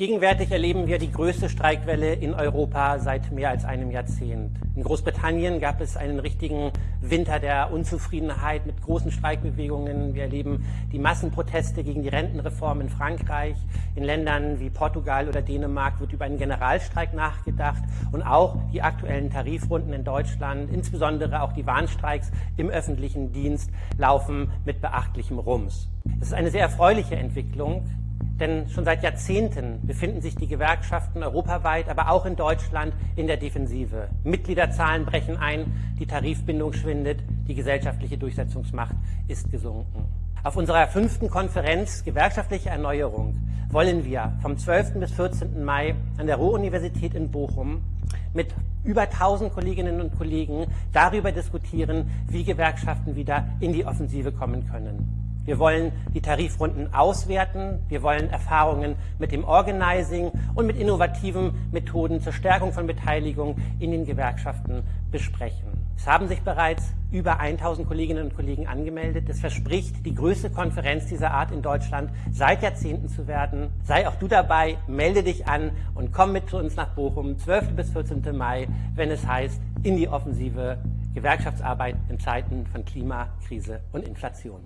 Gegenwärtig erleben wir die größte Streikwelle in Europa seit mehr als einem Jahrzehnt. In Großbritannien gab es einen richtigen Winter der Unzufriedenheit mit großen Streikbewegungen. Wir erleben die Massenproteste gegen die Rentenreform in Frankreich. In Ländern wie Portugal oder Dänemark wird über einen Generalstreik nachgedacht. Und auch die aktuellen Tarifrunden in Deutschland, insbesondere auch die Warnstreiks im öffentlichen Dienst, laufen mit beachtlichem Rums. Das ist eine sehr erfreuliche Entwicklung, denn schon seit Jahrzehnten befinden sich die Gewerkschaften europaweit, aber auch in Deutschland in der Defensive. Mitgliederzahlen brechen ein, die Tarifbindung schwindet, die gesellschaftliche Durchsetzungsmacht ist gesunken. Auf unserer fünften Konferenz Gewerkschaftliche Erneuerung wollen wir vom 12. bis 14. Mai an der Ruhr-Universität in Bochum mit über 1000 Kolleginnen und Kollegen darüber diskutieren, wie Gewerkschaften wieder in die Offensive kommen können. Wir wollen die Tarifrunden auswerten. Wir wollen Erfahrungen mit dem Organizing und mit innovativen Methoden zur Stärkung von Beteiligung in den Gewerkschaften besprechen. Es haben sich bereits über 1000 Kolleginnen und Kollegen angemeldet. Es verspricht, die größte Konferenz dieser Art in Deutschland seit Jahrzehnten zu werden. Sei auch du dabei, melde dich an und komm mit zu uns nach Bochum, 12. bis 14. Mai, wenn es heißt, in die Offensive Gewerkschaftsarbeit in Zeiten von Klimakrise und Inflation.